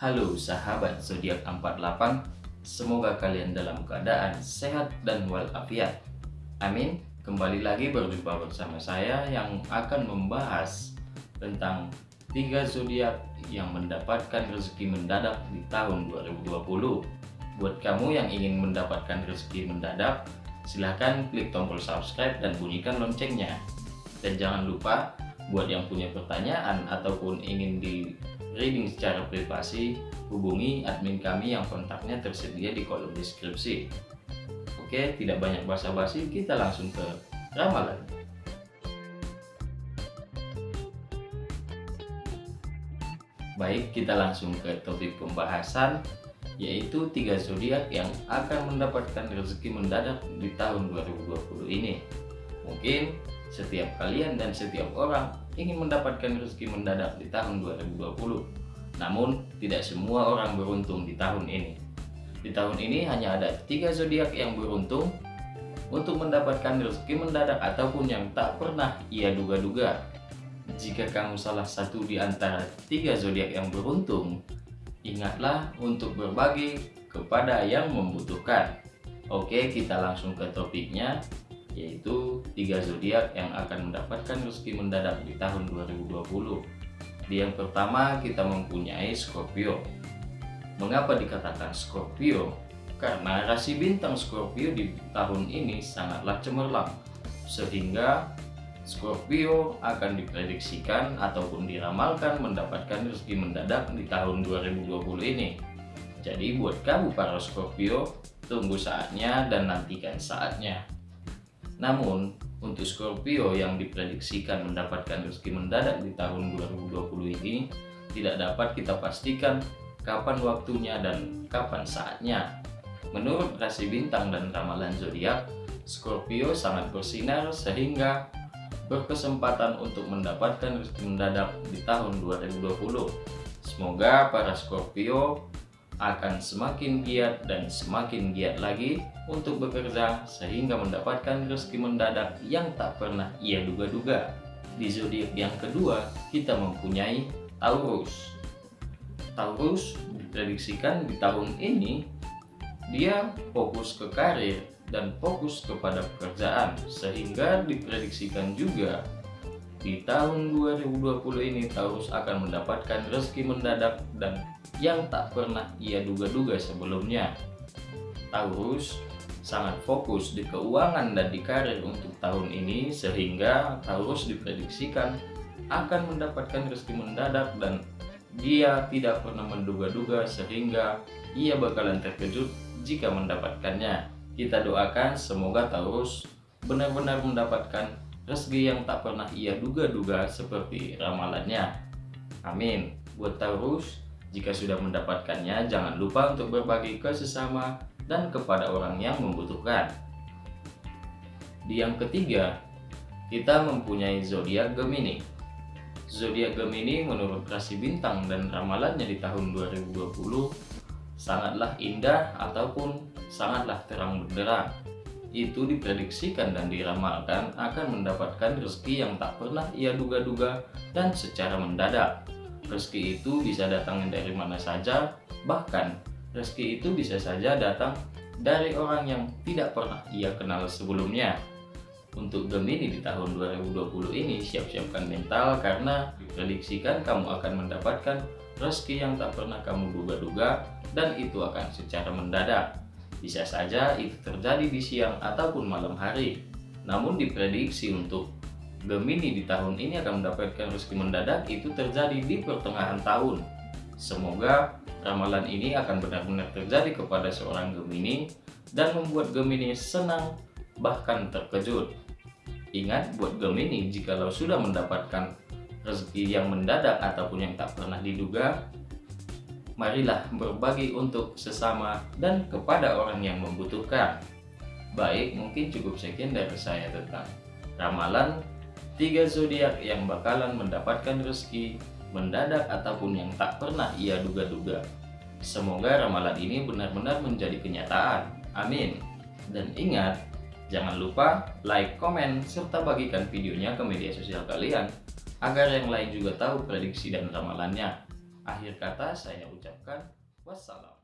Halo sahabat zodiak 48, semoga kalian dalam keadaan sehat dan walafiat. Amin. Kembali lagi berjumpa bersama saya yang akan membahas tentang tiga zodiak yang mendapatkan rezeki mendadak di tahun 2020. Buat kamu yang ingin mendapatkan rezeki mendadak, silahkan klik tombol subscribe dan bunyikan loncengnya. Dan jangan lupa buat yang punya pertanyaan ataupun ingin di reading secara privasi, hubungi admin kami yang kontaknya tersedia di kolom deskripsi. Oke, tidak banyak basa-basi, kita langsung ke ramalan. Baik, kita langsung ke topik pembahasan yaitu tiga zodiak yang akan mendapatkan rezeki mendadak di tahun 2020 ini. Mungkin setiap kalian dan setiap orang ingin mendapatkan rezeki mendadak di tahun 2020. Namun, tidak semua orang beruntung di tahun ini. Di tahun ini hanya ada tiga zodiak yang beruntung untuk mendapatkan rezeki mendadak ataupun yang tak pernah ia duga-duga. Jika kamu salah satu di antara tiga zodiak yang beruntung, ingatlah untuk berbagi kepada yang membutuhkan. Oke, kita langsung ke topiknya yaitu tiga zodiak yang akan mendapatkan rezeki mendadak di tahun 2020. Di yang pertama kita mempunyai Scorpio. Mengapa dikatakan Scorpio? Karena rasi bintang Scorpio di tahun ini sangatlah cemerlang, sehingga Scorpio akan diprediksikan ataupun diramalkan mendapatkan rezeki mendadak di tahun 2020 ini. Jadi buat kamu para Scorpio, tunggu saatnya dan nantikan saatnya. Namun, untuk Scorpio yang diprediksikan mendapatkan rezeki mendadak di tahun 2020 ini, tidak dapat kita pastikan kapan waktunya dan kapan saatnya. Menurut rasi bintang dan ramalan zodiak, Scorpio sangat bersinar sehingga berkesempatan untuk mendapatkan rezeki mendadak di tahun 2020. Semoga para Scorpio akan semakin giat dan semakin giat lagi untuk bekerja sehingga mendapatkan rezeki mendadak yang tak pernah ia duga-duga. Di zodiak yang kedua, kita mempunyai Taurus. Taurus diprediksikan di tahun ini dia fokus ke karir dan fokus kepada pekerjaan sehingga diprediksikan juga di tahun 2020 ini Taurus akan mendapatkan rezeki mendadak dan yang tak pernah ia duga-duga sebelumnya. Taurus sangat fokus di keuangan dan di karir untuk tahun ini sehingga Taurus diprediksikan akan mendapatkan rezeki mendadak dan dia tidak pernah menduga-duga sehingga ia bakalan terkejut jika mendapatkannya. Kita doakan semoga Taurus benar-benar mendapatkan rezeki yang tak pernah ia duga-duga seperti ramalannya. Amin. Buat Taurus, jika sudah mendapatkannya, jangan lupa untuk berbagi ke sesama dan kepada orang yang membutuhkan. Di yang ketiga, kita mempunyai zodiak Gemini. Zodiak Gemini menurut rasi bintang dan ramalannya di tahun 2020 sangatlah indah ataupun sangatlah terang benderang itu diprediksikan dan diramalkan akan mendapatkan rezeki yang tak pernah ia duga-duga dan secara mendadak. Rezeki itu bisa datang dari mana saja, bahkan rezeki itu bisa saja datang dari orang yang tidak pernah ia kenal sebelumnya. Untuk Gemini di tahun 2020 ini siap-siapkan mental karena diprediksikan kamu akan mendapatkan rezeki yang tak pernah kamu duga-duga dan itu akan secara mendadak. Bisa saja itu terjadi di siang ataupun malam hari. Namun diprediksi untuk Gemini di tahun ini akan mendapatkan rezeki mendadak itu terjadi di pertengahan tahun. Semoga ramalan ini akan benar-benar terjadi kepada seorang Gemini dan membuat Gemini senang bahkan terkejut. Ingat buat Gemini jikalau sudah mendapatkan rezeki yang mendadak ataupun yang tak pernah diduga, marilah berbagi untuk sesama dan kepada orang yang membutuhkan. Baik, mungkin cukup sekian dari saya tentang ramalan tiga zodiak yang bakalan mendapatkan rezeki mendadak ataupun yang tak pernah ia duga-duga. Semoga ramalan ini benar-benar menjadi kenyataan. Amin. Dan ingat, jangan lupa like, komen, serta bagikan videonya ke media sosial kalian agar yang lain juga tahu prediksi dan ramalannya. Akhir kata saya ucapkan wassalam.